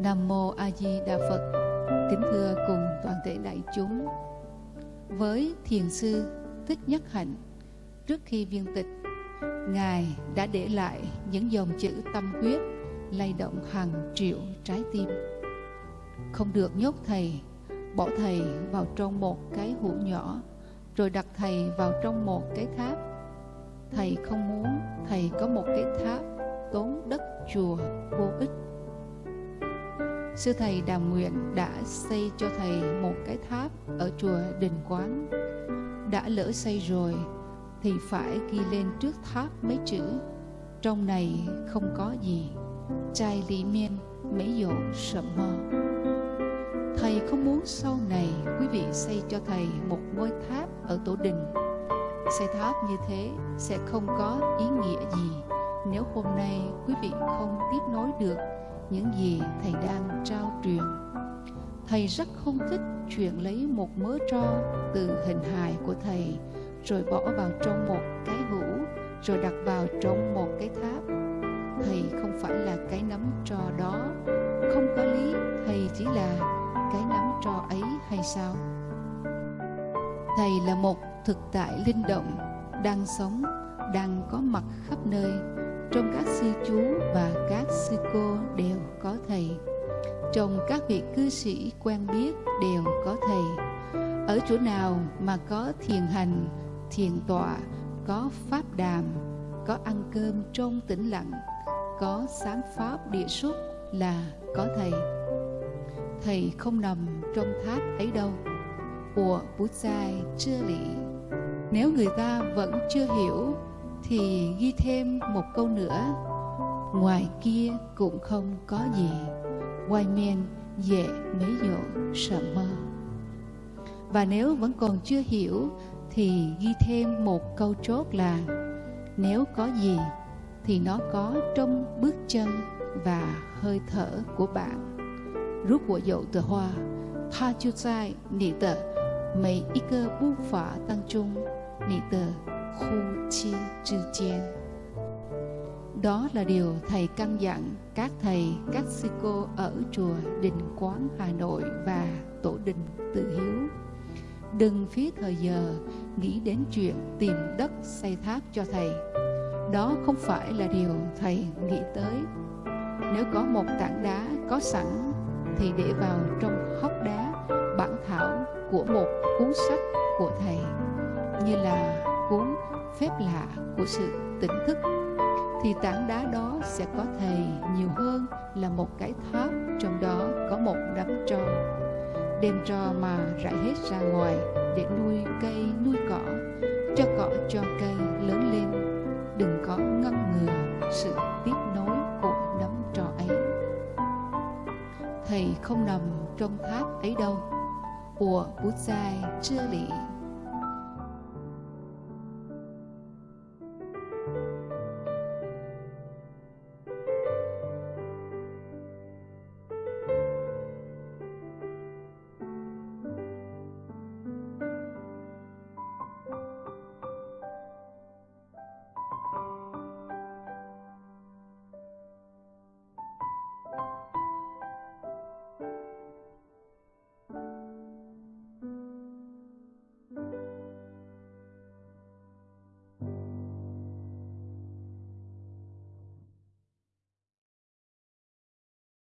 Nam Mô A Di Đà Phật. Kính thưa cùng toàn thể đại chúng. Với thiền sư Thích Nhất Hạnh, Trước khi viên tịch, Ngài đã để lại những dòng chữ tâm huyết lay động hàng triệu trái tim. Không được nhốt thầy, Bỏ thầy vào trong một cái hũ nhỏ, Rồi đặt thầy vào trong một cái tháp. Thầy không muốn thầy có một cái tháp tốn đất chùa vô ích. Sư thầy Đàm Nguyện đã xây cho thầy một cái tháp ở chùa Đình Quán. Đã lỡ xây rồi thì phải ghi lên trước tháp mấy chữ Trong này không có gì, chai lý miên mấy dụ sợ mơ. Thầy không muốn sau này quý vị xây cho thầy một ngôi tháp ở tổ đình. Xây tháp như thế sẽ không có ý nghĩa gì nếu hôm nay quý vị không tiếp nối được những gì thầy đang trao truyền. Thầy rất không thích chuyện lấy một mớ tro từ hình hài của thầy, rồi bỏ vào trong một cái hũ, rồi đặt vào trong một cái tháp. Thầy không phải là cái nắm tro đó. Không có lý, thầy chỉ là cái nắm tro ấy hay sao? Thầy là một thực tại linh động, đang sống, đang có mặt khắp nơi trong các sư chú và các sư cô đều có thầy. Trong các vị cư sĩ quen biết đều có thầy. Ở chỗ nào mà có thiền hành, thiền tọa, có pháp đàm, có ăn cơm trong tĩnh lặng, có sáng pháp địa xuất là có thầy. Thầy không nằm trong tháp ấy đâu. Của bút dài chưa lý nếu người ta vẫn chưa hiểu thì ghi thêm một câu nữa. Ngoài kia cũng không có gì. Ngoài men dễ mấy dỗ sợ mơ và nếu vẫn còn chưa hiểu, thì ghi thêm một câu chốt là, nếu có gì, thì nó có trong bước chân và hơi thở của bạn. Rút của dậu từ hoa, tha chu sai nị tờ mấy ít cơ bút phả tăng trung nị tờ khu chen. Đó là điều thầy căn dặn các thầy các sư cô ở chùa đình quán, hà nội và tổ đình tự hiếu. Đừng phí thời giờ nghĩ đến chuyện tìm đất xây tháp cho thầy. Đó không phải là điều thầy nghĩ tới. Nếu có một tảng đá có sẵn, thì để vào trong hốc đá, bản thảo của một cuốn sách của thầy, như là cuốn phép lạ của sự tỉnh thức, thì tảng đá đó sẽ có thầy nhiều hơn là một cái tháp, trong đó có một đám tro. Đem tro mà rải hết ra ngoài để nuôi cây, nuôi cỏ, cho cỏ cho cây lớn lên. Đừng có ngăn ngừa sự tiếp nối của đám tro ấy. Thầy không nằm trong tháp ấy đâu. Của bút sai chưa lị.